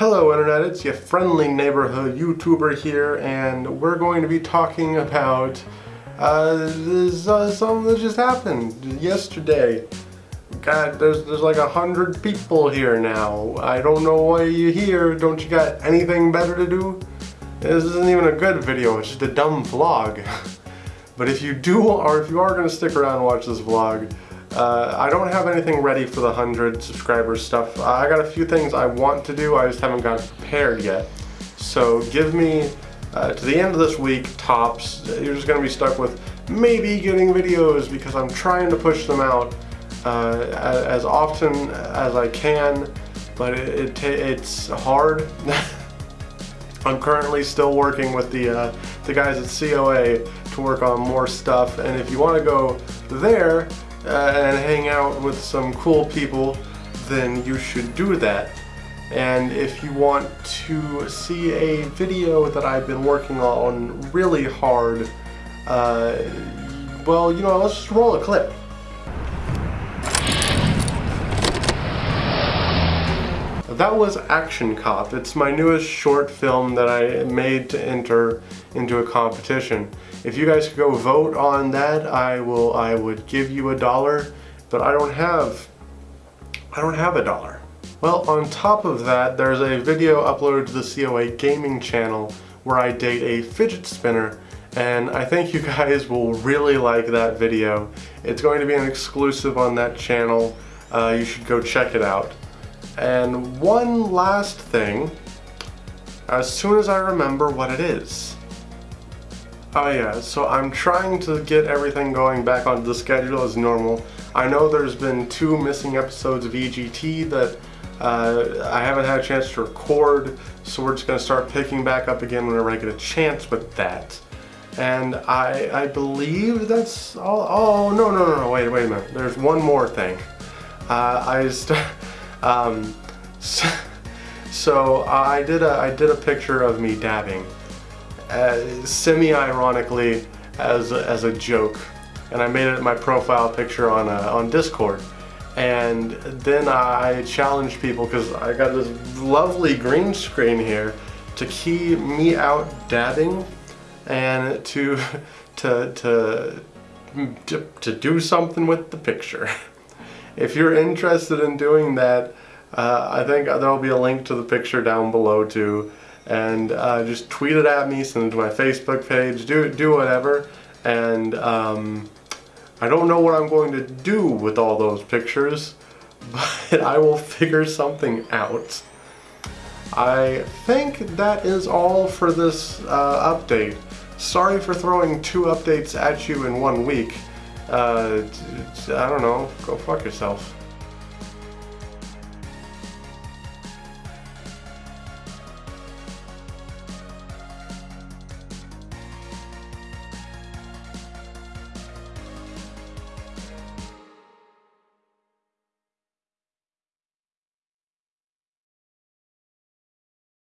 Hello Internet, it's your friendly neighborhood YouTuber here and we're going to be talking about uh, this, uh, something that just happened yesterday. God, there's, there's like a hundred people here now. I don't know why you're here. Don't you got anything better to do? This isn't even a good video, it's just a dumb vlog. but if you do, or if you are going to stick around and watch this vlog, uh, I don't have anything ready for the 100 subscribers stuff. I got a few things I want to do, I just haven't gotten prepared yet. So give me, uh, to the end of this week, tops, you're just going to be stuck with maybe getting videos because I'm trying to push them out uh, as often as I can, but it, it it's hard. I'm currently still working with the, uh, the guys at COA work on more stuff, and if you want to go there, uh, and hang out with some cool people, then you should do that. And if you want to see a video that I've been working on really hard, uh, well, you know, let's just roll a clip. That was Action Cop. It's my newest short film that I made to enter into a competition. If you guys could go vote on that, I will. I would give you a dollar, but I don't have. I don't have a dollar. Well, on top of that, there's a video uploaded to the COA gaming channel where I date a fidget spinner and I think you guys will really like that video. It's going to be an exclusive on that channel. Uh, you should go check it out. And one last thing, as soon as I remember what it is. Oh yeah, so I'm trying to get everything going back onto the schedule as normal. I know there's been two missing episodes of EGT that uh, I haven't had a chance to record, so we're just going to start picking back up again whenever I get a chance with that. And I, I believe that's all. Oh, no, no, no, no, wait, wait a minute. There's one more thing. Uh, I um, so, so, I did a I did a picture of me dabbing, uh, semi-ironically as a, as a joke, and I made it my profile picture on uh, on Discord. And then I challenged people because I got this lovely green screen here to key me out dabbing and to to to to, to do something with the picture. if you're interested in doing that, uh, I think there'll be a link to the picture down below too. And uh, just tweet it at me, send it to my Facebook page, do, do whatever. And um, I don't know what I'm going to do with all those pictures, but I will figure something out. I think that is all for this uh, update. Sorry for throwing two updates at you in one week. Uh, I don't know, go fuck yourself.